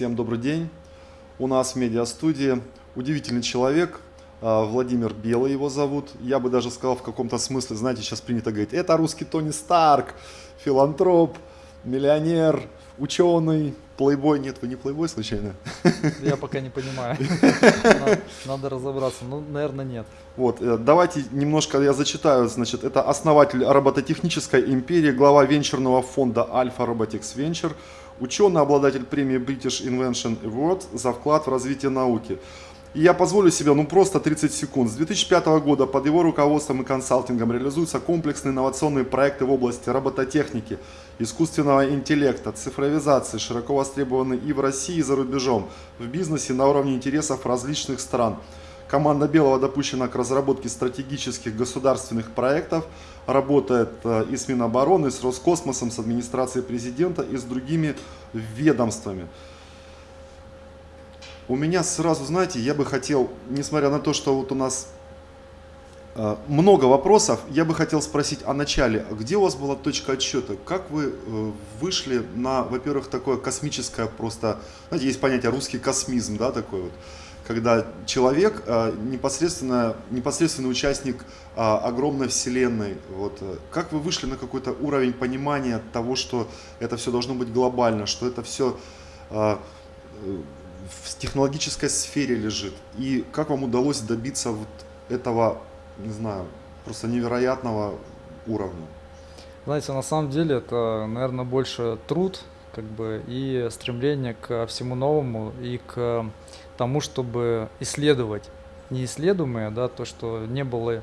Всем добрый день. У нас в медиастудии удивительный человек, а, Владимир Белый его зовут. Я бы даже сказал в каком-то смысле, знаете, сейчас принято говорить, это русский Тони Старк, филантроп, миллионер, ученый, плейбой. Нет, вы не плейбой случайно? Я пока не понимаю. Надо разобраться. Ну, наверное, нет. Вот, э, давайте немножко я зачитаю. Значит, это основатель робототехнической империи, глава венчурного фонда Alpha Robotics Venture, ученый, обладатель премии British Invention Award за вклад в развитие науки. И я позволю себе, ну просто 30 секунд. С 2005 года под его руководством и консалтингом реализуются комплексные инновационные проекты в области робототехники, искусственного интеллекта, цифровизации, широко востребованы и в России, и за рубежом, в бизнесе на уровне интересов различных стран. Команда Белого допущена к разработке стратегических государственных проектов, работает э, и с Минобороны, и с Роскосмосом, с администрацией президента и с другими ведомствами. У меня сразу, знаете, я бы хотел, несмотря на то, что вот у нас э, много вопросов, я бы хотел спросить о начале. Где у вас была точка отсчета? Как вы э, вышли на, во-первых, такое космическое просто, знаете, есть понятие русский космизм, да, такой вот, когда человек э, непосредственно, непосредственный участник огромной вселенной. Вот. Как вы вышли на какой-то уровень понимания того, что это все должно быть глобально, что это все в технологической сфере лежит. И как вам удалось добиться вот этого, не знаю, просто невероятного уровня? Знаете, на самом деле это, наверное, больше труд, как бы, и стремление к всему новому, и к тому, чтобы исследовать неисследуемое, да, то, что не было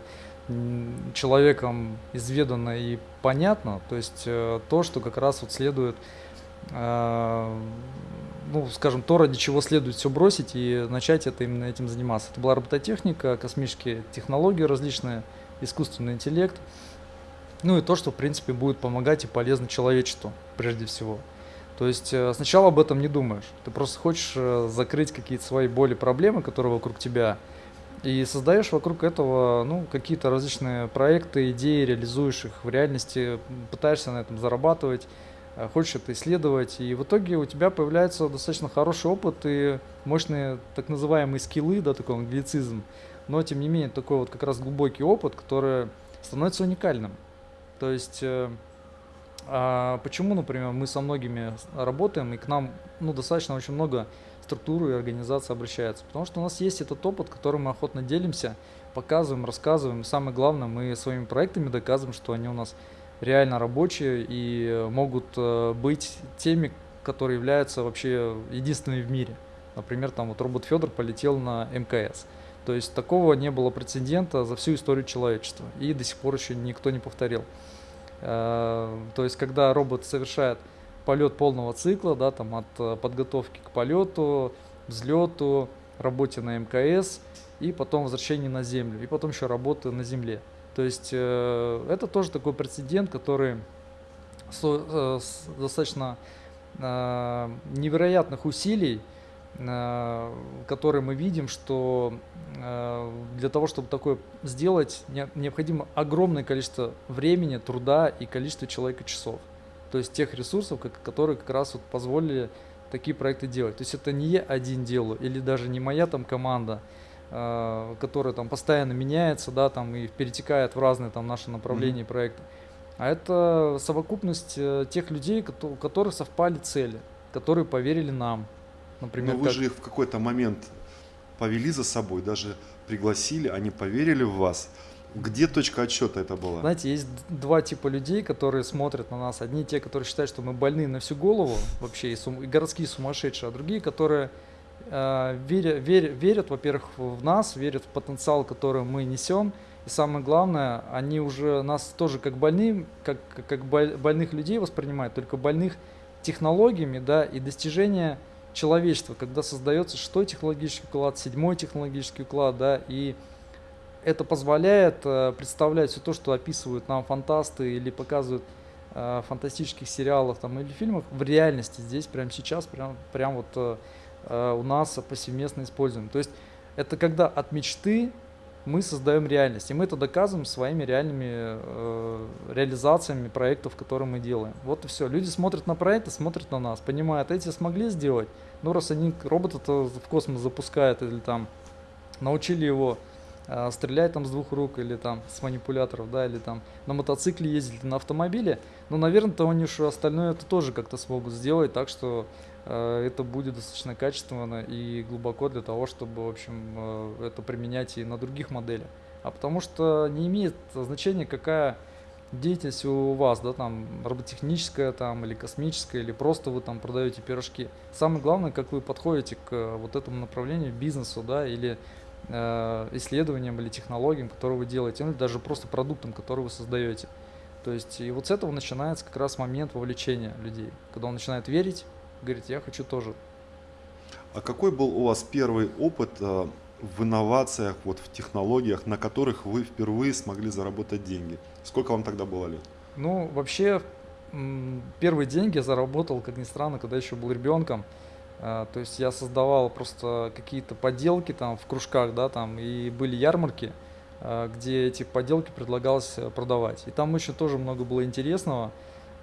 человеком изведано и понятно, то есть э, то, что как раз вот следует э, ну, скажем, то, ради чего следует все бросить и начать это именно этим заниматься. Это была робототехника, космические технологии различные, искусственный интеллект, ну и то, что, в принципе, будет помогать и полезно человечеству, прежде всего. То есть э, сначала об этом не думаешь. Ты просто хочешь э, закрыть какие-то свои боли, проблемы, которые вокруг тебя, и создаешь вокруг этого ну, какие-то различные проекты, идеи, реализуешь их в реальности, пытаешься на этом зарабатывать, Э, хочешь это исследовать, и в итоге у тебя появляется достаточно хороший опыт и мощные так называемые скиллы, да, такой англицизм, но тем не менее такой вот как раз глубокий опыт, который становится уникальным. То есть а почему, например, мы со многими работаем, и к нам ну, достаточно очень много структур и организаций обращаются? Потому что у нас есть этот опыт, которым мы охотно делимся, показываем, рассказываем. Самое главное, мы своими проектами доказываем, что они у нас реально рабочие и могут э, быть теми, которые являются вообще единственными в мире. Например, там вот робот Федор полетел на МКС. То есть такого не было прецедента за всю историю человечества. И до сих пор еще никто не повторил. Э, то есть когда робот совершает полет полного цикла, да, там от э, подготовки к полету, взлету, работе на МКС и потом возвращение на Землю, и потом еще работы на Земле. То есть э, это тоже такой прецедент, который достаточно невероятных усилий, э, которые мы видим, что э, для того, чтобы такое сделать, не, необходимо огромное количество времени, труда и количество человека часов. То есть тех ресурсов, которые как раз вот позволили такие проекты делать. То есть это не я один делаю, или даже не моя там команда, Э, которая там постоянно меняется, да, там и перетекает в разные там наши направления mm-hmm. проекта. А это совокупность тех людей, у которых совпали цели, которые поверили нам. Например, Но вы как... же их в какой-то момент повели за собой, даже пригласили, они поверили в вас. Где точка отсчета это была? Знаете, есть два типа людей, которые смотрят на нас. Одни те, которые считают, что мы больны на всю голову вообще, и, сум... и городские сумасшедшие, а другие, которые Э, верят, верят, верят, во-первых, в нас, верят в потенциал, который мы несем. И самое главное, они уже нас тоже как больны, как, как больных людей воспринимают, только больных технологиями да, и достижения человечества, когда создается шестой технологический уклад, седьмой технологический уклад, да, и это позволяет э, представлять все то, что описывают нам фантасты или показывают э, фантастических сериалах там, или фильмах в реальности здесь, прямо сейчас, прям, прям вот э, Э, у нас повсеместно используем. То есть это когда от мечты мы создаем реальность. И мы это доказываем своими реальными э, реализациями проектов, которые мы делаем. Вот и все. Люди смотрят на проекты, смотрят на нас, понимают, эти смогли сделать. Ну, раз они робота-то в космос запускают или там научили его э, стрелять там с двух рук или там с манипуляторов, да, или там на мотоцикле ездить, на автомобиле, ну, наверное, то они уж остальное это тоже как-то смогут сделать, так что это будет достаточно качественно и глубоко для того, чтобы, в общем, э, это применять и на других моделях. А потому что не имеет значения, какая деятельность у вас, да, там, роботехническая там, или космическая, или просто вы там продаете пирожки. Самое главное, как вы подходите к э, вот этому направлению, бизнесу, да, или э, исследованиям, или технологиям, которые вы делаете, ну, или даже просто продуктом, который вы создаете. То есть, и вот с этого начинается как раз момент вовлечения людей, когда он начинает верить, говорит, я хочу тоже. А какой был у вас первый опыт э, в инновациях, вот в технологиях, на которых вы впервые смогли заработать деньги? Сколько вам тогда было лет? Ну, вообще, первые деньги я заработал, как ни странно, когда еще был ребенком. А, то есть я создавал просто какие-то поделки там в кружках, да, там, и были ярмарки, а, где эти поделки предлагалось э, продавать. И там еще тоже много было интересного.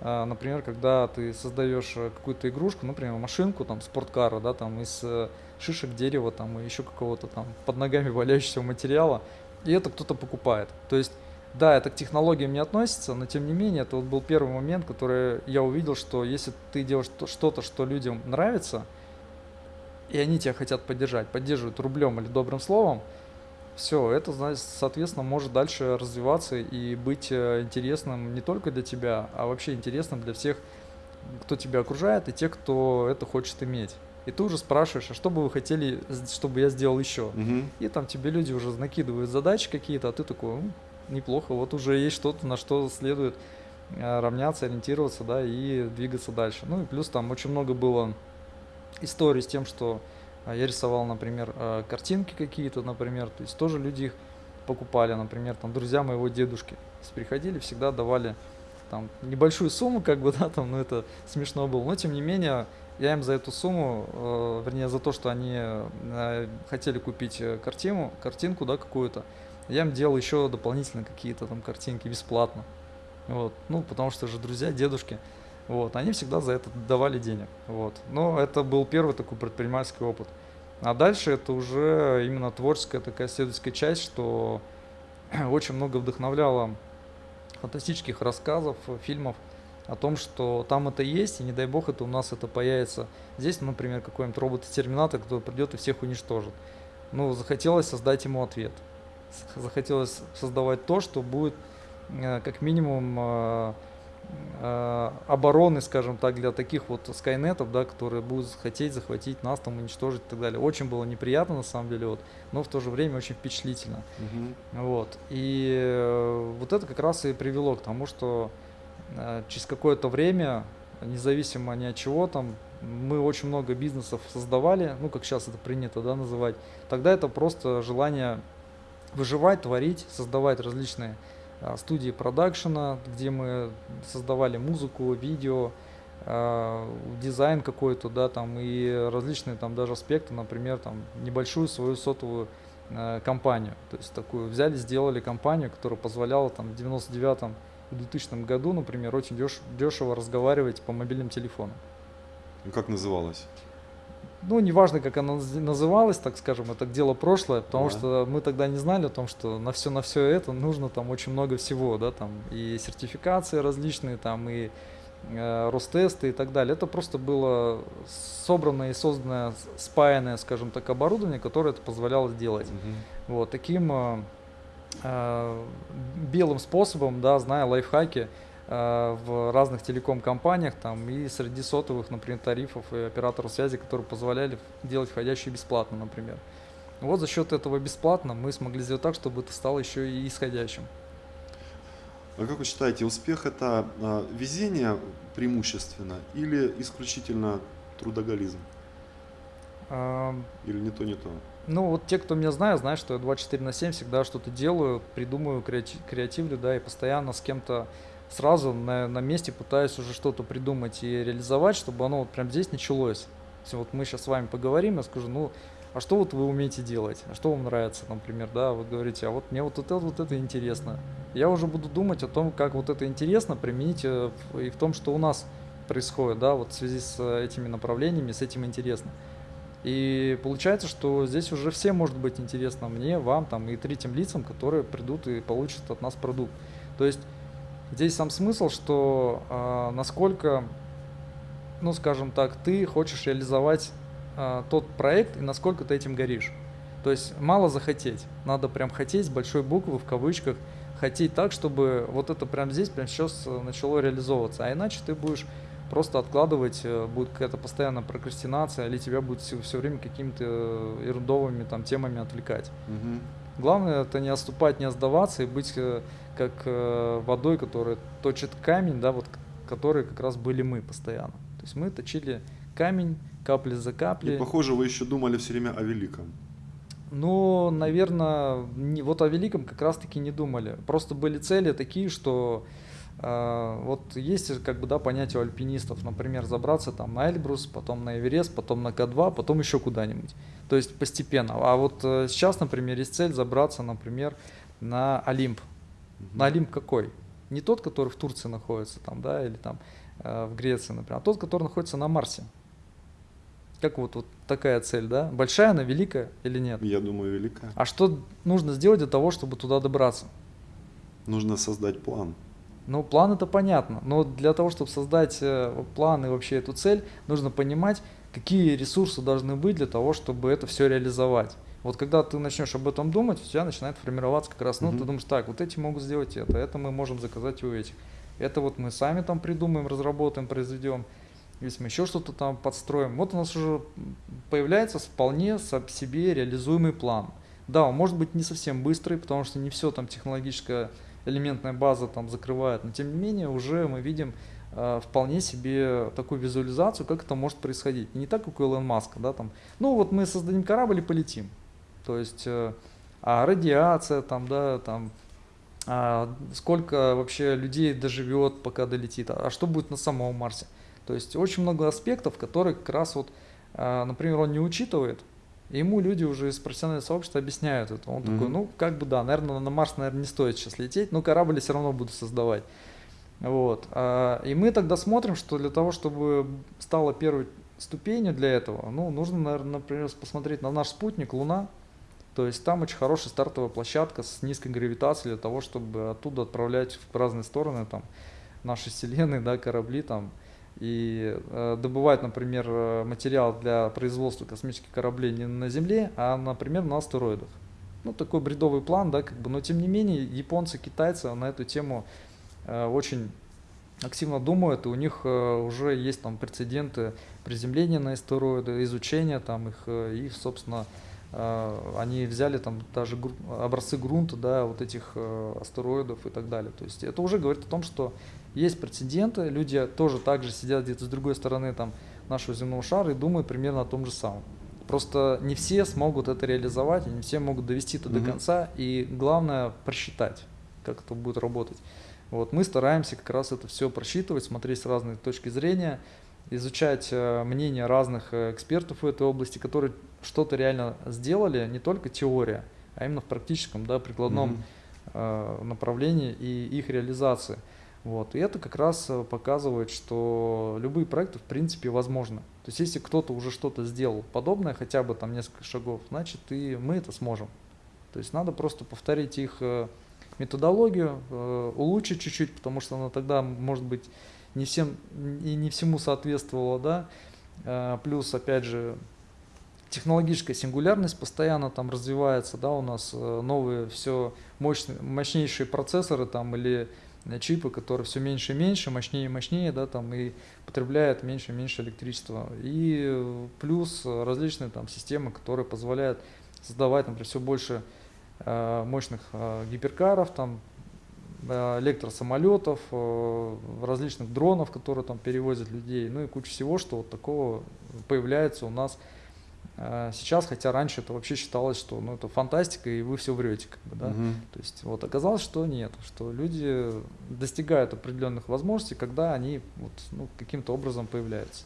А, например, когда ты создаешь э, какую-то игрушку, например, машинку, там, спорткара, да, там, из э, шишек дерева, там, и еще какого-то там под ногами валяющегося материала, и это кто-то покупает. То есть да, это к технологиям не относится, но тем не менее, это вот был первый момент, который я увидел, что если ты делаешь что-то, что людям нравится, и они тебя хотят поддержать, поддерживают рублем или добрым словом, все, это, соответственно, может дальше развиваться и быть э, интересным не только для тебя, а вообще интересным для всех, кто тебя окружает, и тех, кто это хочет иметь. И ты уже спрашиваешь, а что бы вы хотели, чтобы я сделал еще? Угу. И там тебе люди уже накидывают задачи какие-то, а ты такой, неплохо, вот уже есть что-то, на что следует э, равняться, ориентироваться, да, и двигаться дальше. Ну и плюс там очень много было историй с тем, что я рисовал, например, э, картинки какие-то, например, то есть тоже люди их покупали, например, там друзья моего дедушки приходили, всегда давали там небольшую сумму, как бы, да, там, ну это смешно было, но тем не менее я им за эту сумму, э, вернее за то, что они э, хотели купить картину, картинку, да, какую-то, я им делал еще дополнительно какие-то там картинки бесплатно. Вот. Ну, потому что же друзья, дедушки, вот, они всегда за это давали денег. Вот. Но это был первый такой предпринимательский опыт. А дальше это уже именно творческая такая исследовательская часть, что очень много вдохновляло фантастических рассказов, фильмов о том, что там это есть, и не дай бог это у нас это появится. Здесь, например, какой-нибудь робот-терминатор, который придет и всех уничтожит. Ну, захотелось создать ему ответ захотелось создавать то, что будет э, как минимум э, обороны, скажем так, для таких вот скайнетов, да, которые будут хотеть захватить нас, там, уничтожить и так далее. Очень было неприятно, на самом деле, вот, но в то же время очень впечатлительно. Угу. Вот. И вот это как раз и привело к тому, что через какое-то время, независимо ни от чего, там, мы очень много бизнесов создавали, ну, как сейчас это принято, да, называть. Тогда это просто желание выживать, творить, создавать различные студии продакшена, где мы создавали музыку, видео, а, дизайн какой-то, да, там и различные там даже аспекты, например, там небольшую свою сотовую а, компанию, то есть такую взяли, сделали компанию, которая позволяла там в 99 2000 году, например, очень деш дешево разговаривать по мобильным телефонам. И как называлась? Ну, неважно, как она называлась, так скажем, это дело прошлое, потому да. что мы тогда не знали о том, что на все, на все это нужно там очень много всего, да, там и сертификации различные, там и э, Ростесты и так далее. Это просто было собранное и созданное, спаянное, скажем так, оборудование, которое это позволяло сделать. Угу. Вот таким э, э, белым способом, да, зная лайфхаки, в разных телеком-компаниях там, и среди сотовых, например, тарифов и операторов связи, которые позволяли делать входящие бесплатно, например. Вот за счет этого бесплатно мы смогли сделать так, чтобы это стало еще и исходящим. А как вы считаете, успех это а, везение преимущественно или исключительно трудоголизм? А, или не то, не то? Ну, вот те, кто меня знает, знают, что я 24 на 7 всегда что-то делаю, придумываю, креативлю, да, и постоянно с кем-то сразу на, на месте пытаюсь уже что-то придумать и реализовать, чтобы оно вот прям здесь началось. вот мы сейчас с вами поговорим, я скажу, ну, а что вот вы умеете делать, а что вам нравится, например, да, вы говорите, а вот мне вот это, вот это интересно. Я уже буду думать о том, как вот это интересно применить э, и в том, что у нас происходит, да, вот в связи с этими направлениями, с этим интересно. И получается, что здесь уже всем может быть интересно мне, вам там и третьим лицам, которые придут и получат от нас продукт. То есть здесь сам смысл, что э, насколько, ну скажем так, ты хочешь реализовать э, тот проект и насколько ты этим горишь. То есть мало захотеть, надо прям хотеть большой буквы в кавычках, хотеть так, чтобы вот это прям здесь, прям сейчас начало реализовываться, а иначе ты будешь просто откладывать, э, будет какая-то постоянная прокрастинация, или тебя будет все, все время какими-то э, ерундовыми там темами отвлекать. Мгм. Главное это не отступать, не сдаваться и быть э, как э, водой, которая точит камень, да, вот которые как раз были мы постоянно. То есть мы точили камень капли за И каплей. похоже, вы еще думали все время о великом. Ну, наверное, не, вот о великом как раз-таки не думали. Просто были цели такие, что вот есть как бы да понятие у альпинистов, например, забраться там на Эльбрус, потом на Эверест, потом на К2, потом еще куда-нибудь. То есть постепенно. А вот э, сейчас, например, есть цель забраться, например, на Олимп. На Олимп какой? Не тот, который в Турции находится, там, да, или там э, в Греции, например, а тот, который находится на Марсе. Как вот, вот такая цель, да? Большая она, великая или нет? Я думаю, великая. А что нужно сделать для того, чтобы туда добраться? Нужно создать план. Ну, план это понятно, но для того, чтобы создать э, план и вообще эту цель, нужно понимать, какие ресурсы должны быть для того, чтобы это все реализовать. Вот когда ты начнешь об этом думать, у тебя начинает формироваться как раз, ну, Мгм. ты думаешь, так, вот эти могут сделать это, это мы можем заказать у этих. Это вот мы сами там придумаем, разработаем, произведем. Если мы еще что-то там подстроим, вот у нас уже появляется вполне себе реализуемый план. Да, он может быть не совсем быстрый, потому что не все там технологическая элементная база там закрывает, но тем не менее уже мы видим э, вполне себе такую визуализацию, как это может происходить. Не так, как у Илона Маска, да, там, ну вот мы создадим корабль и полетим. То есть, э, а радиация там, да, там, а сколько вообще людей доживет, пока долетит, а что будет на самом Марсе. То есть очень много аспектов, которые как раз вот, а, например, он не учитывает, и ему люди уже из профессионального сообщества объясняют это. Он такой, ну, как бы да, наверное, на Марс, наверное, не стоит сейчас лететь, но корабль я все равно буду создавать. Вот. а, И мы тогда смотрим, что для того, чтобы стало первой ступенью для этого, ну, нужно, наверное, например, посмотреть на наш спутник Луна. То есть там очень хорошая стартовая площадка с низкой гравитацией для того, чтобы оттуда отправлять в разные стороны там наши вселенные, да, корабли там и э, добывать, например, э, материал для производства космических кораблей не на Земле, а, например, на астероидах. Ну, такой бредовый план, да, как бы, но тем не менее японцы, китайцы на эту тему э, очень активно думают, и у них уже есть там прецеденты приземления на астероиды, изучения там их, и, собственно, они взяли там даже образцы грунта, да, вот этих астероидов и так далее. То есть это уже говорит о том, что есть прецеденты, люди тоже также сидят где-то с другой стороны там нашего земного шара и думают примерно о том же самом. Просто не все смогут это реализовать, не все могут довести это до Мгм. конца, и главное просчитать, как это будет работать. Вот мы стараемся как раз это все просчитывать, смотреть с разных точки зрения, изучать э, мнения разных э, экспертов в этой области, которые что-то реально сделали, не только теория, а именно в практическом, да, прикладном э, направлении и их реализации. Вот. И это как раз э, показывает, что любые проекты в принципе возможны. То есть если кто-то уже что-то сделал подобное, хотя бы там несколько шагов, значит и мы это сможем. То есть надо просто повторить их э, методологию, э, улучшить чуть-чуть, потому что она тогда, может быть, не всем и не всему соответствовала, да. Плюс, опять же, технологическая сингулярность постоянно там развивается, да, у нас новые все мощные, мощнейшие процессоры там или чипы, которые все меньше и меньше, мощнее и мощнее, да, там и потребляют меньше и меньше электричества. И э, плюс различные там системы, которые позволяют создавать, например, все больше э, мощных э, гиперкаров, там э, электросамолетов, э, различных дронов, которые там перевозят людей, ну и куча всего, что вот такого появляется у нас сейчас, хотя раньше это вообще считалось, что ну, это фантастика, и вы все врете, как бы, да. Мгм. То есть вот оказалось, что нет, что люди достигают определенных возможностей, когда они вот, ну, каким-то образом появляются.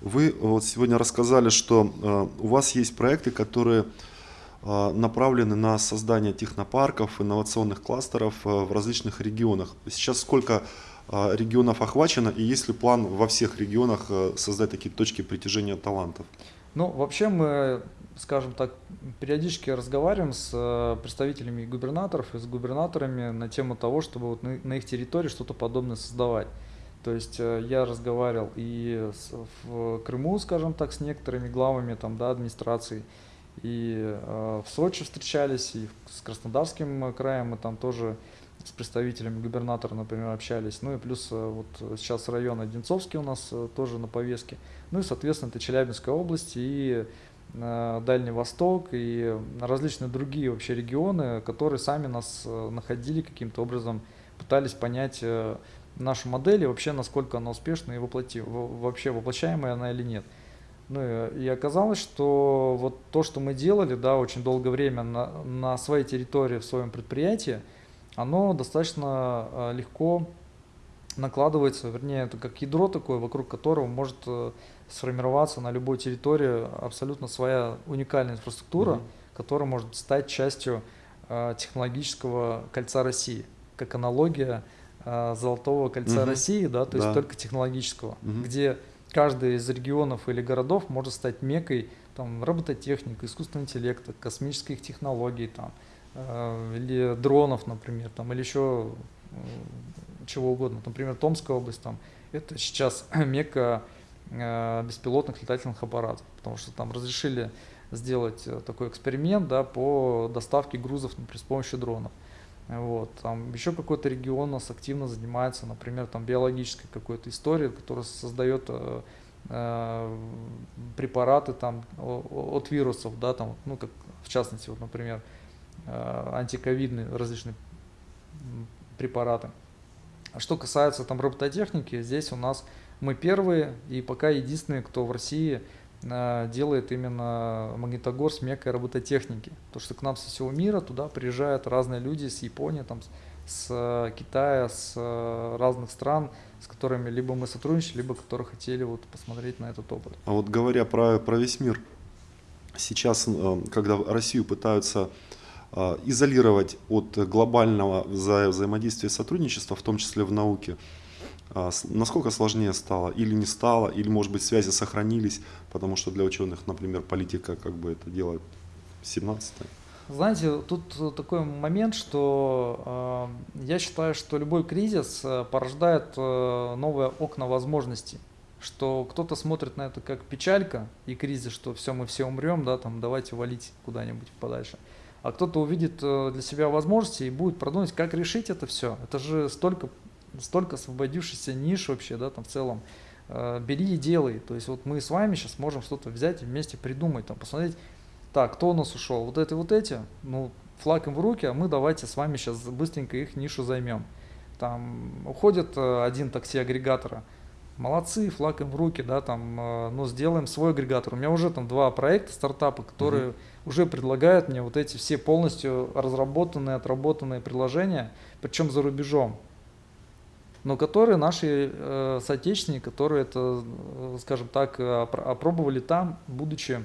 Вы вот сегодня рассказали, что э, у вас есть проекты, которые э, направлены на создание технопарков, инновационных кластеров э, в различных регионах. Сейчас сколько регионов охвачено и есть ли план во всех регионах э, создать такие точки притяжения талантов? Ну, вообще мы, скажем так, периодически разговариваем с э, представителями губернаторов и с губернаторами на тему того, чтобы вот на, их территории что-то подобное создавать. То есть э, я разговаривал и в Крыму, скажем так, с некоторыми главами там, да, администрации, и в Сочи встречались, и с Краснодарским краем мы там тоже с представителями губернатора, например, общались. Ну и плюс э, вот сейчас район Одинцовский у нас э, тоже на повестке. Ну и, соответственно, это Челябинская область и э, Дальний Восток и различные другие вообще регионы, которые сами нас находили каким-то образом, пытались понять нашу модель и вообще насколько она успешна и воплоти, вообще воплощаемая она или нет. Ну и оказалось, что вот то, что мы делали, да, очень долгое время на, на своей территории, в своем предприятии, оно достаточно э, легко накладывается, вернее, это как ядро такое, вокруг которого может э, сформироваться на любой территории абсолютно своя уникальная инфраструктура, mm-hmm. которая может стать частью э, технологического кольца России, как аналогия золотого кольца угу. России, да, то да. есть только технологического, угу. где каждый из регионов или городов может стать мекой там, робототехники, искусственного интеллекта, космических технологий, там, или дронов, например, там, или еще э, чего угодно. Например, Томская область, там, это сейчас мека э, беспилотных летательных аппаратов, потому что там разрешили сделать э, такой эксперимент да, по доставке грузов например, с помощью дронов. Вот, там еще какой-то регион у нас активно занимается, например, там биологической какой-то историей, которая создает э, э, препараты там от вирусов, да, там, ну, как в частности, вот, например, э, антиковидные различные препараты. А что касается там робототехники, здесь у нас мы первые и пока единственные, кто в России Э, делает именно Магнитогорск меккой робототехники. То, что к нам со всего мира туда приезжают разные люди с Японии, там, с Китая, с э, разных стран, с которыми либо мы сотрудничали, либо которые хотели вот посмотреть на этот опыт. А вот говоря про, про весь мир, сейчас, э, когда Россию пытаются изолировать от глобального вза взаимодействия и сотрудничества, в том числе в науке, а, насколько сложнее стало или не стало, или может быть связи сохранились, потому что для ученых, например, политика как бы это делает 17 -е. Знаете, тут такой момент, что э, я считаю, что любой кризис э, порождает э, новые окна возможностей. Что кто-то смотрит на это как печалька и кризис, что все, мы все умрем, да, там давайте валить куда-нибудь подальше. А кто-то увидит э, для себя возможности и будет продумать, как решить это все. Это же столько столько освободившихся ниш вообще, да, там в целом. Э, бери и делай. То есть вот мы с вами сейчас можем что-то взять и вместе придумать, там, посмотреть, так, кто у нас ушел, вот это вот эти, ну, флаг им в руки, а мы давайте с вами сейчас быстренько их нишу займем. Там уходит э, один такси-агрегатора, молодцы, флаг им в руки, да, там, э, ну, сделаем свой агрегатор. У меня уже там два проекта, стартапа, которые угу. уже предлагают мне вот эти все полностью разработанные, отработанные приложения, причем за рубежом но которые наши э, соотечественники, которые это, э, скажем так, опробовали там, будучи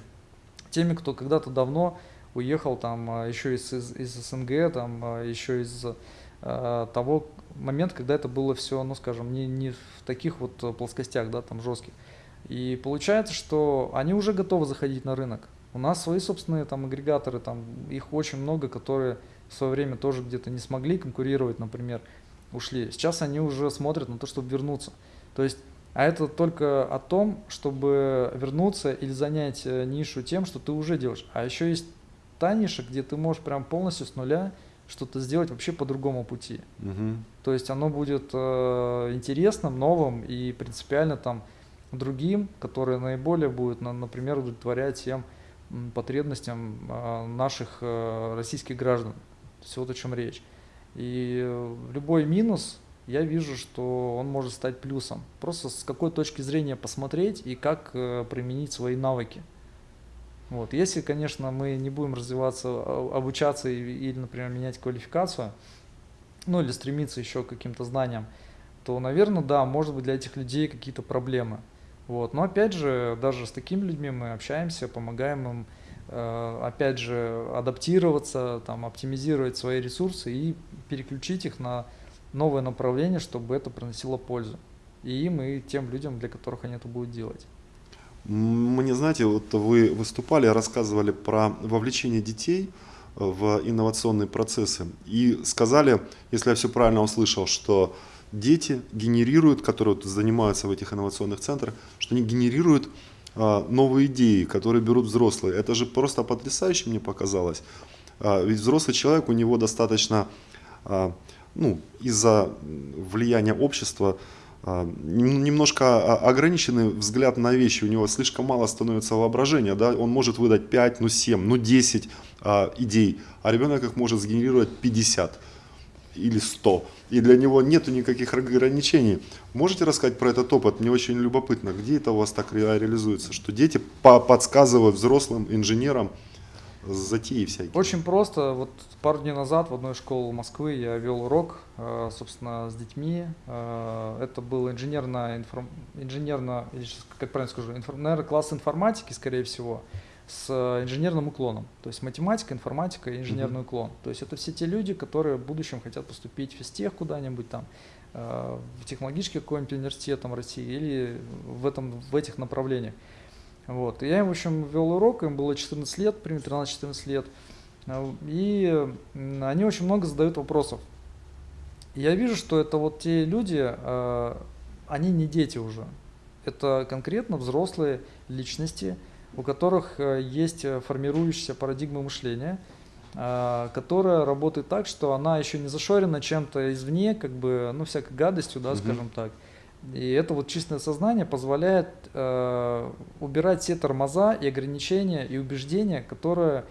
теми, кто когда-то давно уехал там э, еще из, из, из СНГ, там еще из того момента, когда это было все, ну скажем, не, не в таких вот плоскостях, да, там жестких. И получается, что они уже готовы заходить на рынок. У нас свои собственные там агрегаторы, там их очень много, которые в свое время тоже где-то не смогли конкурировать, например, ушли. Сейчас они уже смотрят на то, чтобы вернуться. То есть, а это только о том, чтобы вернуться или занять э, нишу тем, что ты уже делаешь. А еще есть та ниша, где ты можешь прям полностью с нуля что-то сделать вообще по другому пути. Угу. То есть оно будет э, интересным, новым и принципиально там другим, которое наиболее будет, на, например, удовлетворять тем потребностям э, наших э, российских граждан. Все вот о чем речь. И любой минус, я вижу, что он может стать плюсом. Просто с какой точки зрения посмотреть и как э, применить свои навыки. Вот. Если, конечно, мы не будем развиваться, а, обучаться или, например, менять квалификацию, ну или стремиться еще к каким-то знаниям, то, наверное, да, может быть для этих людей какие-то проблемы. Вот. Но опять же, даже с такими людьми мы общаемся, помогаем им, э, опять же, адаптироваться, там, оптимизировать свои ресурсы и переключить их на новое направление, чтобы это приносило пользу. И им, и тем людям, для которых они это будут делать. Мне, знаете, вот вы выступали, рассказывали про вовлечение детей в инновационные процессы и сказали, если я все правильно услышал, что дети генерируют, которые занимаются в этих инновационных центрах, что они генерируют а, новые идеи, которые берут взрослые. Это же просто потрясающе мне показалось. А, ведь взрослый человек, у него достаточно, а, ну, из-за влияния общества, немножко ограниченный взгляд на вещи, у него слишком мало становится воображения, да? он может выдать 5, ну 7, ну 10 а, идей, а ребенок их может сгенерировать 50 или 100, и для него нету никаких ограничений. Можете рассказать про этот опыт? Мне очень любопытно, где это у вас так реализуется, что дети подсказывают взрослым инженерам, затеи всякие? Очень просто. Вот пару дней назад в одной школе Москвы я вел урок, э, собственно, с детьми. Э, это был инженерно, информ... инженерно как правильно скажу, информ... наверное, класс информатики, скорее всего, с инженерным уклоном. То есть математика, информатика и инженерный uh-huh. уклон. То есть это все те люди, которые в будущем хотят поступить в физтех куда-нибудь там, э, в технологический какой-нибудь университет там, России или в, этом, в этих направлениях. Вот. И я им, в общем, вел урок, им было 14 лет, примерно 13-14 лет. И они очень много задают вопросов. И я вижу, что это вот те люди, а, они не дети уже. Это конкретно взрослые личности, у которых э, есть формирующаяся парадигма мышления, а, которая работает так, что она еще не зашорена чем-то извне, как бы, ну, всякой гадостью, да, угу. скажем так. И это вот чистое сознание позволяет э, убирать все тормоза и ограничения и убеждения, которые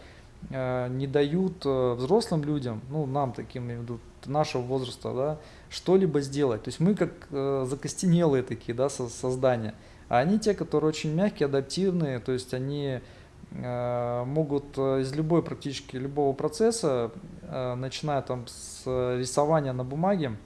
э, не дают э, взрослым людям, ну нам таким, имею нашего возраста, да, что-либо сделать. То есть мы как э, закостенелые такие, да, со создания. А они те, которые очень мягкие, адаптивные, то есть они э, могут э, из любой практически любого процесса, э, начиная там с рисования на бумаге,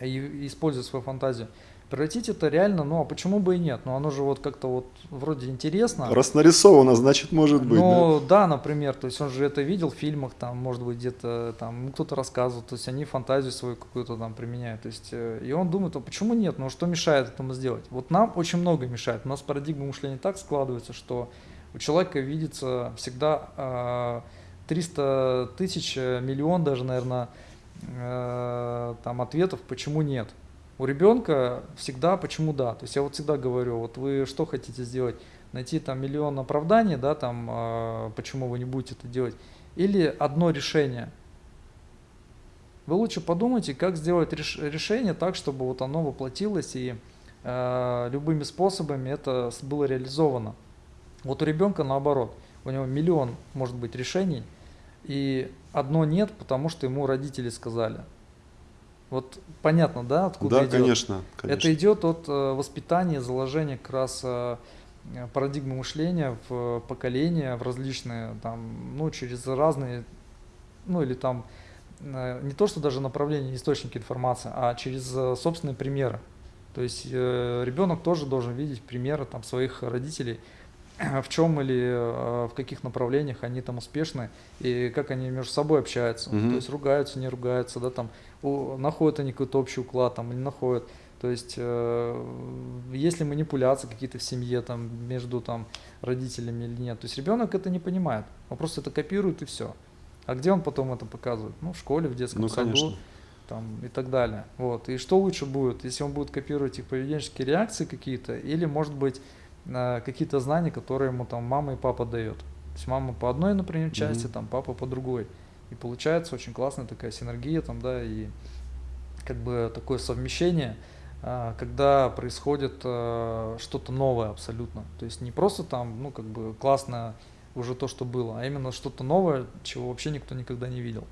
и используя свою фантазию, превратить это реально, ну а почему бы и нет? Ну оно же вот как-то вот вроде интересно. Раз нарисовано, значит может быть. Ну да? да, например, то есть он же это видел в фильмах, там, может быть, где-то там кто-то рассказывал, то есть они фантазию свою какую-то там применяют. То есть, э, и он думает, а почему нет? Ну что мешает этому сделать? Вот нам очень много мешает. У нас парадигма мышления так складывается, что у человека видится всегда 300 а, тысяч, э, миллион даже, наверное, э, там ответов, почему нет. У ребенка всегда почему да. То есть я вот всегда говорю, вот вы что хотите сделать? Найти там миллион оправданий, да, там, э, почему вы не будете это делать, или одно решение. Вы лучше подумайте, как сделать реш решение так, чтобы вот оно воплотилось и э, любыми способами это было реализовано. Вот у ребенка наоборот, у него миллион может быть решений, и одно нет, потому что ему родители сказали. Вот понятно, да, откуда да, идет? конечно, конечно. Это идет от э, воспитания, заложения как раз э, парадигмы мышления в поколения, в различные, там, ну, через разные, ну, или там, э, не то, что даже направления, источники информации, а через собственные примеры. То есть ребенок тоже должен видеть примеры там, своих родителей, в чем или в каких направлениях они там успешны и как они между собой общаются. Угу. То есть ругаются, не ругаются, да, там находят они какой-то общий уклад там или находят. То есть э, есть ли манипуляции какие-то в семье там между там родителями или нет. То есть ребенок это не понимает, он просто это копирует и все. А где он потом это показывает? Ну, в школе, в детском ну, саду конечно. там, и так далее. Вот. И что лучше будет, если он будет копировать их поведенческие реакции какие-то, или, может быть, э, какие-то знания, которые ему там мама и папа дают. То есть мама по одной, например, части, mm-hmm. там папа по другой. И получается очень классная такая синергия там, да, и как бы такое совмещение, а, когда происходит а, что-то новое абсолютно. То есть не просто там, ну, как бы классно уже то, что было, а именно что-то новое, чего вообще никто никогда не видел.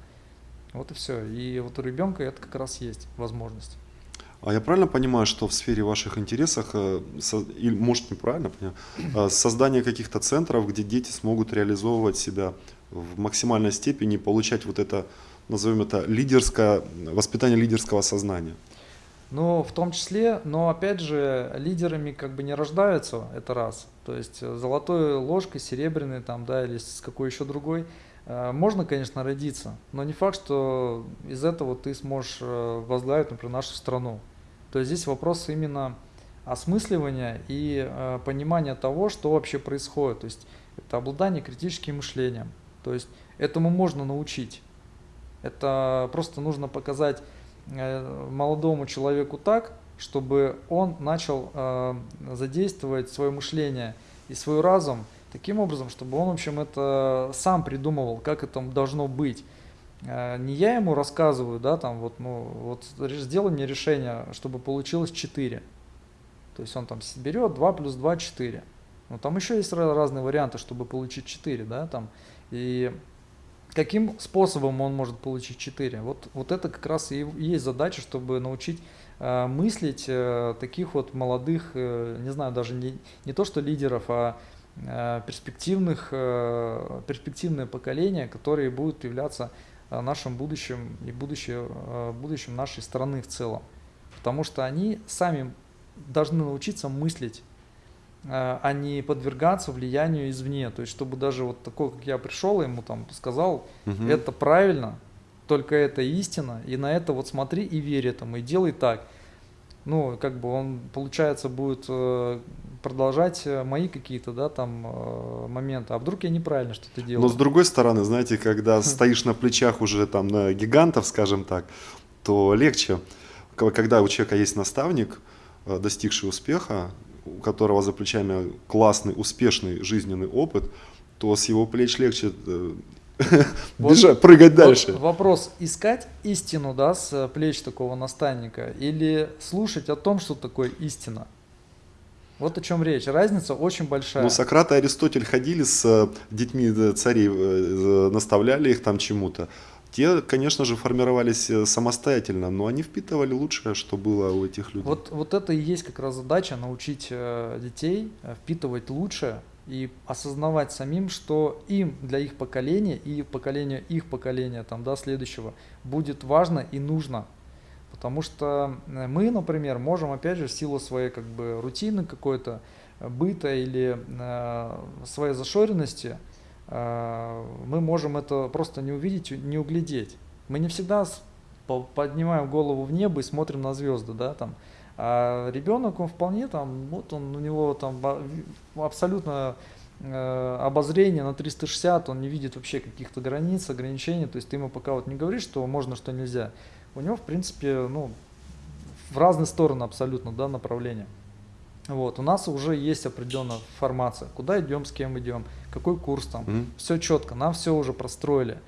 Вот и все. И вот у ребенка это как раз есть возможность. А я правильно понимаю, что в сфере ваших интересов, э, или может неправильно понимаю, э, создание каких-то центров, где дети смогут реализовывать себя в максимальной степени получать вот это, назовем это, лидерское, воспитание лидерского сознания. Ну, в том числе, но опять же, лидерами как бы не рождаются, это раз. То есть э, золотой ложкой, серебряной там, да, или с какой еще другой. Можно, конечно, родиться, но не факт, что из этого ты сможешь возглавить, например, нашу страну. То есть здесь вопрос именно осмысливания и понимания того, что вообще происходит. То есть это обладание критическим мышлением. То есть этому можно научить. Это просто нужно показать Э, молодому человеку так, чтобы он начал э, задействовать свое мышление и свой разум таким образом, чтобы он, в общем, это сам придумывал, как это должно быть. Э, не я ему рассказываю, да, там вот, ну, вот сделай мне решение, чтобы получилось 4. То есть он там берет 2 плюс 2, 4. Ну, там еще есть разные варианты, чтобы получить 4, да, там. И каким способом он может получить 4? Вот, вот это как раз и есть задача, чтобы научить э, мыслить э, таких вот молодых, э, не знаю, даже не, не то что лидеров, а э, перспективных, э, перспективное поколение, которые будут являться нашим будущим и будущее, будущим нашей страны в целом. Потому что они сами должны научиться мыслить Э, а не подвергаться влиянию извне. То есть, чтобы даже вот такой, как я пришел, ему там сказал, угу. это правильно, только это истина, и на это вот смотри и верь этому, и делай так. Ну, как бы он, получается, будет э, продолжать э, мои какие-то, да, там, моменты. А вдруг я неправильно что-то делаю? Но с другой стороны, знаете, когда стоишь на плечах уже там на гигантов, скажем так, то легче. Когда у человека есть наставник, достигший успеха, у которого за плечами классный, успешный жизненный опыт, то с его плеч легче э, вот, бежать, прыгать дальше. Вот вопрос, искать истину, да, с плеч такого наставника, или слушать о том, что такое истина? Вот о чем речь. Разница очень большая. Ну, Сократ и Аристотель ходили с э, детьми э, царей, наставляли их там чему-то. Те, конечно же, формировались э, самостоятельно, но они впитывали лучшее, что было у этих людей. Вот, вот это и есть как раз задача, научить э, детей э, впитывать лучшее и осознавать самим, что им для их поколения и поколения их поколения, там, да, следующего, будет важно и нужно. Потому что мы, например, можем, опять же, в силу своей как бы рутины какой-то, быта или э, своей зашоренности – а, мы можем это просто не увидеть, не углядеть. Мы не всегда поднимаем голову в небо и смотрим на звезды, да, там. А ребенок, он вполне там, вот он, у него там абсолютно э, обозрение на 360, он не видит вообще каких-то границ, ограничений, то есть ты ему пока вот не говоришь, что можно, что нельзя. У него, в принципе, ну, в разные стороны абсолютно, да, направления. Вот, у нас уже есть определенная формация, куда идем, с кем идем, какой курс там, mm-hmm. все четко, нам все уже простроили.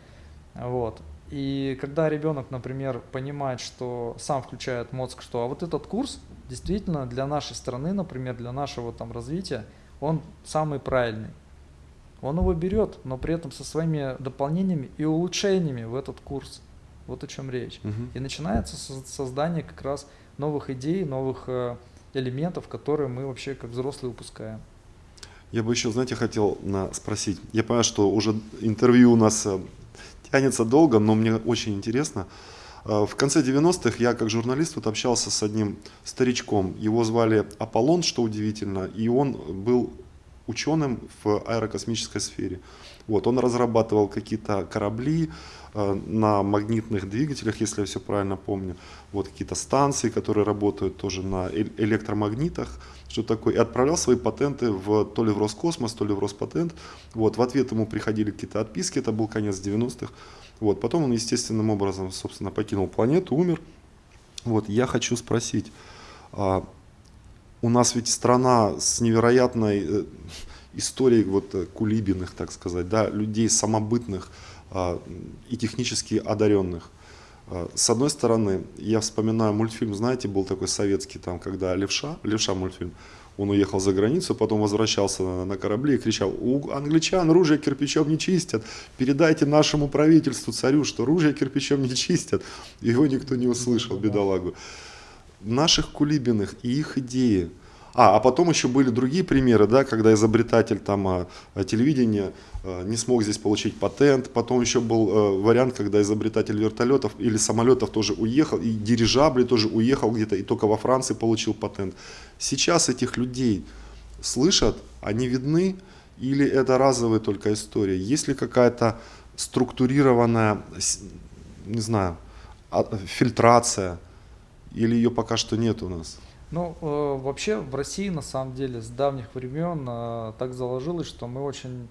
Вот. И когда ребенок, например, понимает, что сам включает мозг, что а вот этот курс действительно для нашей страны, например, для нашего там развития, он самый правильный. Он его берет, но при этом со своими дополнениями и улучшениями в этот курс. Вот о чем речь. Угу. И начинается создание как раз новых идей, новых э, элементов, которые мы вообще как взрослые упускаем. Я бы еще, знаете, хотел спросить. Я понимаю, что уже интервью у нас э, тянется долго, но мне очень интересно. Э, в конце 90-х я как журналист вот общался с одним старичком. Его звали Аполлон, что удивительно, и он был ученым в аэрокосмической сфере. Вот, он разрабатывал какие-то корабли э, на магнитных двигателях, если я все правильно помню. Вот какие-то станции, которые работают тоже на электромагнитах, что такое. И отправлял свои патенты в, то ли в Роскосмос, то ли в Роспатент. Вот, в ответ ему приходили какие-то отписки, это был конец 90-х. Вот, потом он естественным образом, собственно, покинул планету, умер. Вот, я хочу спросить, а, у нас ведь страна с невероятной э, истории вот э, кулибиных, так сказать, да, людей самобытных а, и технически одаренных. А, с одной стороны, я вспоминаю мультфильм, знаете, был такой советский, там, когда Левша, Левша мультфильм, он уехал за границу, потом возвращался на, на корабле и кричал, у англичан ружья кирпичом не чистят, передайте нашему правительству, царю, что ружья кирпичом не чистят. Его никто не услышал, бедолагу. Наших кулибиных и их идеи – А, а потом еще были другие примеры, да, когда изобретатель там а, телевидения а, не смог здесь получить патент. Потом еще был а, вариант, когда изобретатель вертолетов или самолетов тоже уехал, и дирижабли тоже уехал где-то, и только во Франции получил патент. Сейчас этих людей слышат, они видны, или это разовая только история? Есть ли какая-то структурированная, не знаю, фильтрация, или ее пока что нет у нас? Ну, э, вообще в России на самом деле с давних времен э, так заложилось, что мы очень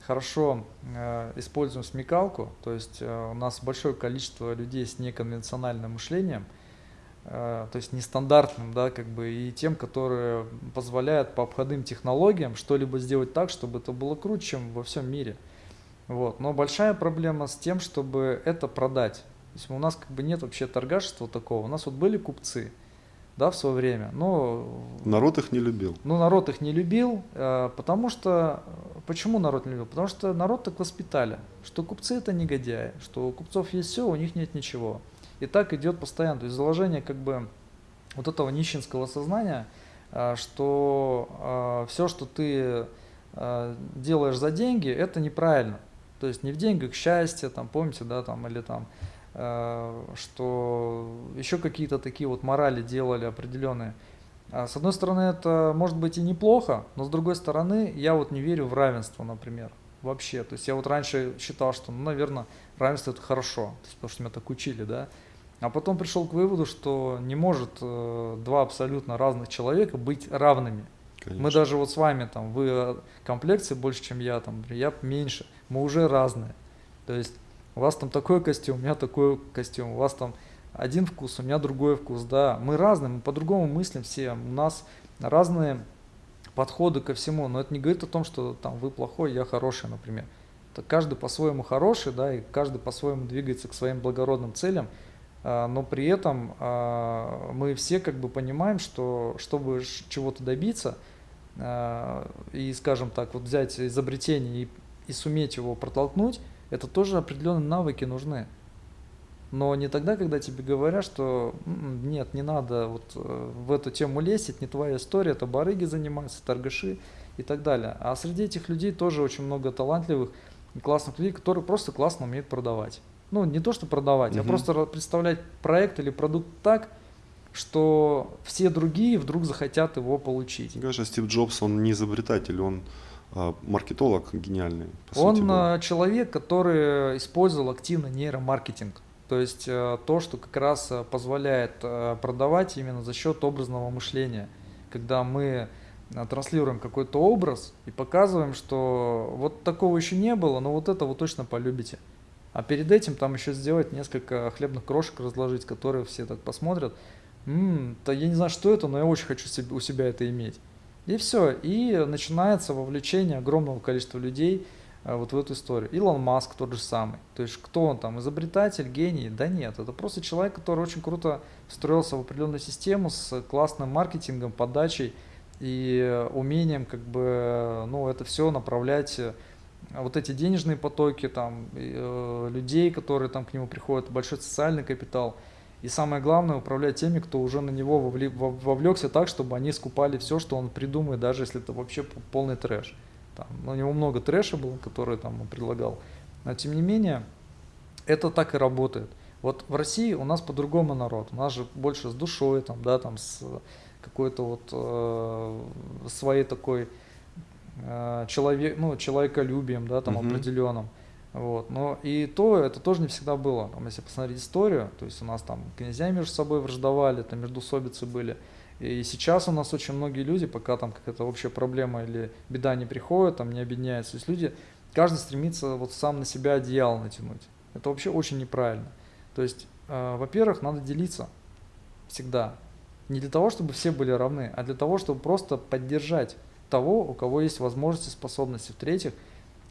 хорошо э, используем смекалку, то есть э, у нас большое количество людей с неконвенциональным мышлением, э, то есть нестандартным, да, как бы, и тем, которые позволяют по обходным технологиям что-либо сделать так, чтобы это было круче, чем во всем мире. Вот. Но большая проблема с тем, чтобы это продать. То есть у нас как бы нет вообще торгашества такого. У нас вот были купцы, да, в свое время. Но народ их не любил. Ну, народ их не любил, э, потому что... Почему народ не любил? Потому что народ так воспитали, что купцы это негодяи, что у купцов есть все, у них нет ничего. И так идет постоянно. То есть заложение как бы вот этого нищенского сознания, э, что э, все, что ты делаешь за деньги, это неправильно. То есть не в деньгах счастье, там, помните, да, там, или там Э, что еще какие-то такие вот морали делали определенные. А с одной стороны, это может быть и неплохо, но с другой стороны, я вот не верю в равенство, например, вообще. То есть я вот раньше считал, что, ну, наверное, равенство это хорошо, то есть, потому что меня так учили, да. А потом пришел к выводу, что не может э, два абсолютно разных человека быть равными. Конечно. Мы даже вот с вами, там, вы комплекции больше, чем я, там, я меньше, мы уже разные. То есть у вас там такой костюм, у меня такой костюм, у вас там один вкус, у меня другой вкус, да, мы разные, мы по-другому мыслим все, у нас разные подходы ко всему, но это не говорит о том, что там вы плохой, я хороший, например. Это каждый по-своему хороший, да, и каждый по-своему двигается к своим благородным целям, а, но при этом а, мы все как бы понимаем, что чтобы чего-то добиться, а, и, скажем так, вот взять изобретение и, и суметь его протолкнуть, это тоже определенные навыки нужны. Но не тогда, когда тебе говорят, что «М-м, нет, не надо вот э, в эту тему лезть, это не твоя история, это барыги занимаются, торгаши и так далее. А среди этих людей тоже очень много талантливых и классных людей, которые просто классно умеют продавать. Ну, не то, что продавать, угу. а просто представлять проект или продукт так, что все другие вдруг захотят его получить. Мне кажется, Стив Джобс, он не изобретатель, он маркетолог гениальный. Он сути, а, человек, который использовал активно нейромаркетинг. То есть э, то, что как раз позволяет продавать именно за счет образного мышления. Когда мы транслируем какой-то образ и показываем, что вот такого еще не было, но вот это вы точно полюбите. А перед этим там еще сделать несколько хлебных крошек разложить, которые все так посмотрят. М-м, то я не знаю, что это, но я очень хочу себе, у себя это иметь. И все. И начинается вовлечение огромного количества людей э, вот в эту историю. Илон Маск тот же самый. То есть кто он там, изобретатель, гений? Да нет, это просто человек, который очень круто встроился в определенную систему с классным маркетингом, подачей и умением как бы, ну, это все направлять э, вот эти денежные потоки там, э, людей, которые там к нему приходят, большой социальный капитал – и самое главное, управлять теми, кто уже на него вовлекся так, чтобы они скупали все, что он придумает, даже если это вообще полный трэш. Там, ну, у него много трэша было, который там он предлагал. Но тем не менее, это так и работает. Вот в России у нас по-другому народ. У нас же больше с душой, там, да, там, с какой-то вот э, своей такой э, человек, ну, человеколюбием, да, там, угу. определенным. Вот. Но и то, это тоже не всегда было. Там, если посмотреть историю, то есть у нас там князья между собой враждовали, там междусобицы были. И сейчас у нас очень многие люди, пока там какая-то общая проблема или беда не приходит, там не объединяются. То есть люди, каждый стремится вот сам на себя одеяло натянуть. Это вообще очень неправильно. То есть, э, во-первых, надо делиться всегда. Не для того, чтобы все были равны, а для того, чтобы просто поддержать того, у кого есть возможности, способности. В-третьих,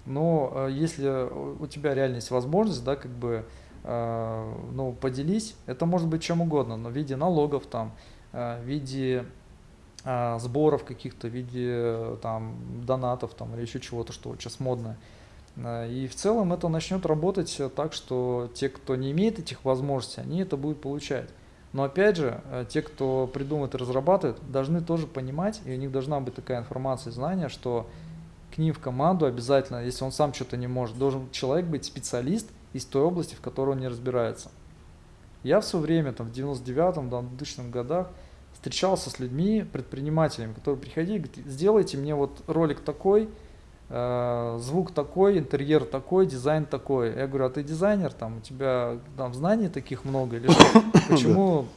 но э, если у тебя реально есть возможность, да, как бы, э, ну, поделись, это может быть чем угодно, но в виде налогов там, э, в виде сборов каких-то, в виде там донатов там или еще чего-то, что сейчас модно. И в целом это начнет работать так, что те, кто не имеет этих возможностей, они это будут получать. Но опять же, э, те, кто придумывает и разрабатывает, должны тоже понимать, и у них должна быть такая информация, знание, что к ним в команду обязательно, если он сам что-то не может, должен человек быть специалист из той области, в которой он не разбирается. Я в свое время, там, в 99-м, да, 2000 годах, встречался с людьми, предпринимателями, которые приходили говорят, сделайте мне вот ролик такой, э, звук такой, интерьер такой, дизайн такой. Я говорю, а ты дизайнер, там, у тебя там знаний таких много, или что? Почему,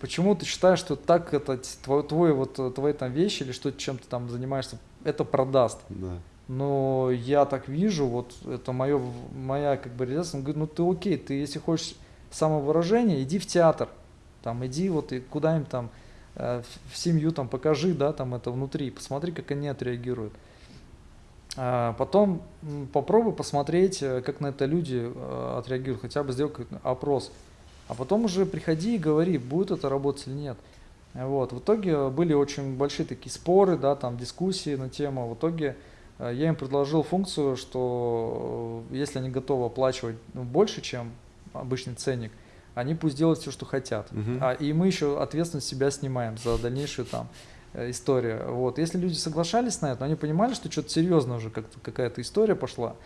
почему ты считаешь, что так это твой, твой вот, твои там вещи, или что чем ты там занимаешься, это продаст? Да. Но я так вижу, вот это мое, моя как бы реализация, он говорит, ну ты окей, ты если хочешь самовыражение, иди в театр, там, иди вот и куда-нибудь там, э, в семью там покажи, да, там это внутри, посмотри, как они отреагируют. А потом попробуй посмотреть, э, как на это люди э, отреагируют, хотя бы сделай опрос. А потом уже приходи и говори, будет это работать или нет. Вот. В итоге были очень большие такие споры, да, там дискуссии на тему. В итоге я им предложил функцию, что если они готовы оплачивать ну, больше, чем обычный ценник, они пусть делают все, что хотят. Мгм. А, и мы еще ответственность себя снимаем за дальнейшую там э, историю. Вот. Если люди соглашались на это, они понимали, что что-то серьезно уже как какая-то история пошла,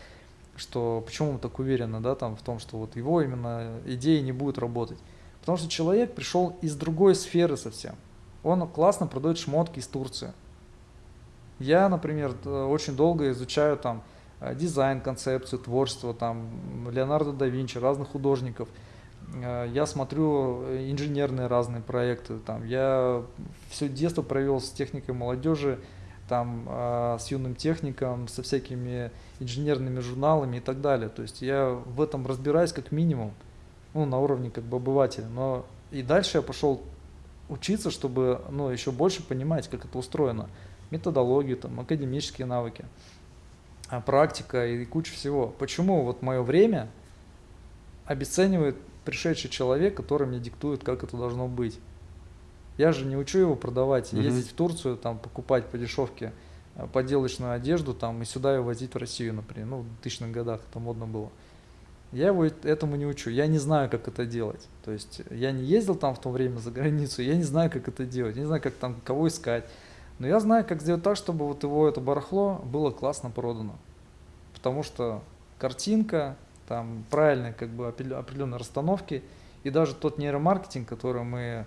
что почему мы так уверены, да, там в том, что вот его именно идеи не будут работать. Потому что человек пришел из другой сферы совсем. Он классно продает шмотки из Турции. Я, например, т- очень долго изучаю там э, дизайн, концепцию, творчество, там Леонардо да Винчи, разных художников. Э, Я смотрю э, инженерные разные проекты. Там, я все детство провел с техникой молодежи, там, э, с юным техником, со всякими инженерными журналами и так далее. То есть я в этом разбираюсь как минимум, ну, на уровне как бы обывателя. Но и дальше я пошел учиться, чтобы ну, еще больше понимать, как это устроено. Методологию, там, академические навыки, а, практика и куча всего. Почему вот мое время обесценивает пришедший человек, который мне диктует, как это должно быть? Я же не учу его продавать, Мгм. ездить в Турцию, там, покупать по дешевке а, подделочную одежду там, и сюда ее возить в Россию, например. Ну, в 2000-х годах это модно было. Я его эт- этому не учу. Я не знаю, как это делать. То есть я не ездил там в то время за границу, я не знаю, как это делать, я не знаю, как там кого искать. Но я знаю, как сделать так, чтобы вот его это барахло было классно продано. Потому что картинка, там правильные как бы опре- определенные расстановки, и даже тот нейромаркетинг, который мы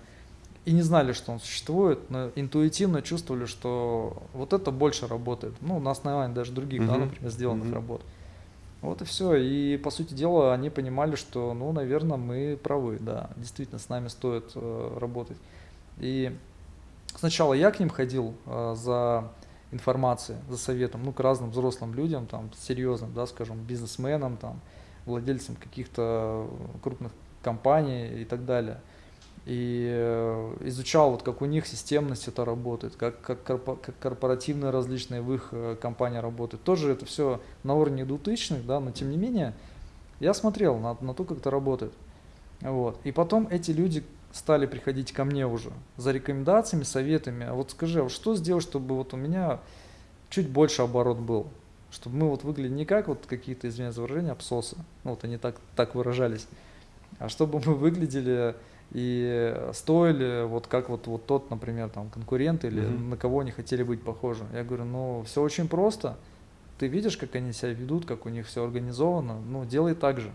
и не знали, что он существует, но интуитивно чувствовали, что вот это больше работает. Ну, на основании даже других, да, Мгм. например, сделанных Мгм. работ. Вот и все. И по сути дела они понимали, что, ну, наверное, мы правы, да, действительно, с нами стоит э, работать. И сначала я к ним ходил э, за информацией, за советом, ну, к разным взрослым людям, там, серьезным, да, скажем, бизнесменам, там, владельцам каких-то крупных компаний и так далее. И э, изучал, вот как у них системность это работает, как, как, как корпоративные различные в их э, компании работают. Тоже это все на уровне 2000-х, да, но тем не менее я смотрел на, на то, как это работает. Вот. И потом эти люди стали приходить ко мне уже за рекомендациями, советами. А вот скажи, а что сделать, чтобы вот у меня чуть больше оборот был? Чтобы мы вот выглядели не как вот какие-то, извиняюсь за выражение, абсосы. Ну вот они так, так выражались. А чтобы мы выглядели и стоили вот как вот, вот тот, например, там конкурент или Мгм. на кого они хотели быть похожи. Я говорю, ну все очень просто. Ты видишь, как они себя ведут, как у них все организовано, ну делай так же.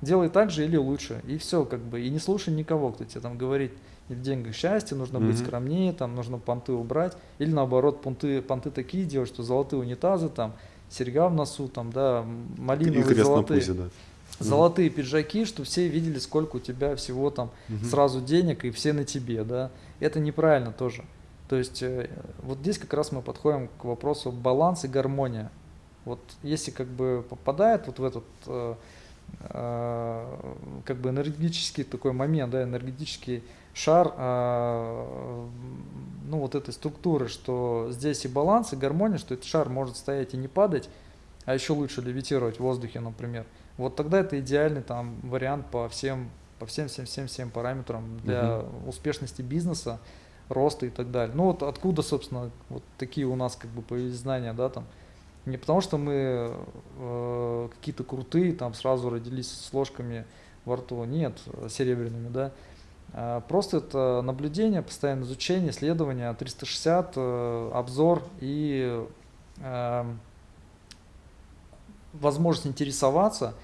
Делай так же или лучше. И все, как бы. И не слушай никого, кто тебе там говорит, не в деньгах счастье, нужно быть Мгм. скромнее, там нужно понты убрать. Или наоборот, понты, понты такие делать, что золотые унитазы, там, серьга в носу, там, да, м- И малиновые крест на золотые. пузе, да. Золотые пиджаки, чтобы все видели, сколько у тебя всего там Мгм. сразу денег, и все на тебе, да. Это неправильно тоже. То есть э, вот здесь как раз мы подходим к вопросу баланс и гармония. Вот если как бы попадает вот в этот э, э, как бы энергетический такой момент, да, энергетический шар, э, ну вот этой структуры, что здесь и баланс, и гармония, что этот шар может стоять и не падать, а еще лучше левитировать в воздухе, например. Вот тогда это идеальный там вариант по всем, по всем, всем, всем, всем параметрам для успешности бизнеса, роста и так далее. Ну вот откуда, собственно, вот такие у нас как бы появились знания, да, там. Не потому что мы э, какие-то крутые, там сразу родились с ложками во рту, нет, серебряными, да. А, Просто это наблюдение, постоянное изучение, исследование, 360, э, обзор и э, возможность интересоваться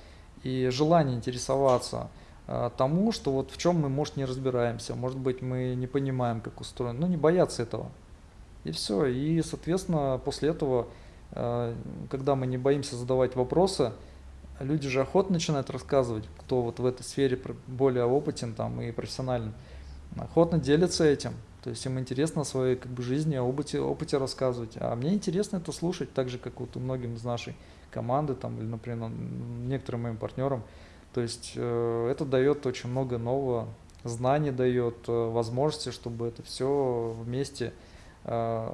и желание интересоваться э, тому, что вот в чем мы, может, не разбираемся, может быть, мы не понимаем, как устроено, ну, не бояться этого. И все. И, соответственно, после этого, э, когда мы не боимся задавать вопросы, люди же охотно начинают рассказывать, кто вот в этой сфере более опытен там и профессионален, охотно делятся этим. То есть им интересно о своей как бы, жизни, о опыте, опыте рассказывать. А мне интересно это слушать, так же, как вот у многим из нашей команды, там, или, например, некоторым моим партнерам. То есть э, это дает очень много нового, знаний дает, э, возможности, чтобы это все вместе э,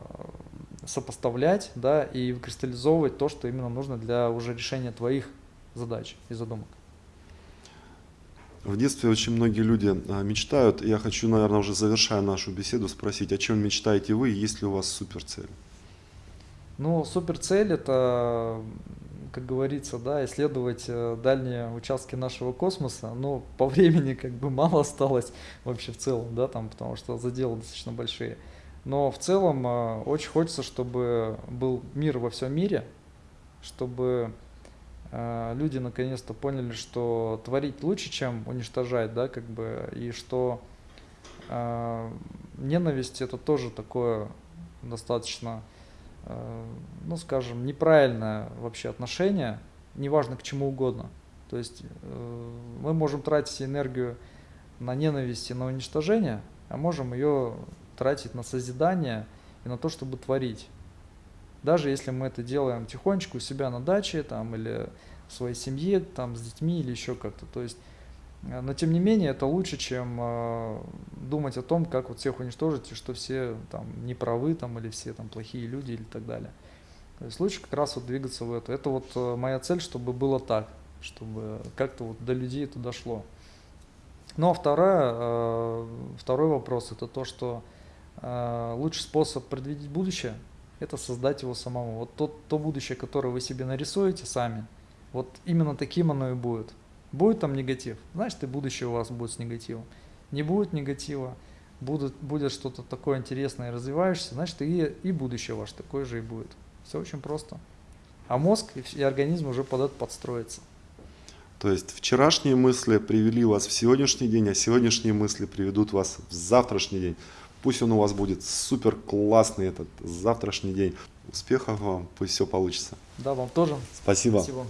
сопоставлять, да, и выкристаллизовывать то, что именно нужно для уже решения твоих задач и задумок. В детстве очень многие люди мечтают. Я хочу, наверное, уже завершая нашу беседу, спросить, о чем мечтаете вы и есть ли у вас суперцель? Ну, суперцель это, как говорится, да, исследовать э, дальние участки нашего космоса. Но по времени как бы мало осталось вообще в целом, да, там, потому что заделы достаточно большие. Но в целом э, очень хочется, чтобы был мир во всем мире, чтобы э, люди наконец-то поняли, что творить лучше, чем уничтожать, да, как бы, и что ненависть это тоже такое достаточно, ну, скажем, неправильное вообще отношение, неважно к чему угодно. То есть э, мы можем тратить энергию на ненависть и на уничтожение, а можем ее тратить на созидание и на то, чтобы творить. Даже если мы это делаем тихонечко у себя на даче там, или в своей семье, там, с детьми или еще как-то. То есть, э, но тем не менее это лучше, чем э, думать о том, как вот всех уничтожить, и что все там неправы там, или все там плохие люди или так далее. То есть лучше как раз вот двигаться в это. Это вот э, моя цель, чтобы было так, чтобы как-то вот до людей это дошло. Ну а вторая, э, второй вопрос это то, что лучший способ предвидеть будущее – это создать его самому. Вот то, то будущее, которое вы себе нарисуете сами, вот именно таким оно и будет. Будет там негатив, значит и будущее у вас будет с негативом. Не будет негатива, будет, будет что-то такое интересное и развивающееся, значит и, и будущее ваше такое же и будет. Все очень просто. А мозг и организм уже под это подстроится. То есть вчерашние мысли привели вас в сегодняшний день, а сегодняшние мысли приведут вас в завтрашний день. Пусть он у вас будет супер классный этот завтрашний день. Успехов вам, пусть все получится. Да, вам тоже. Спасибо. Спасибо.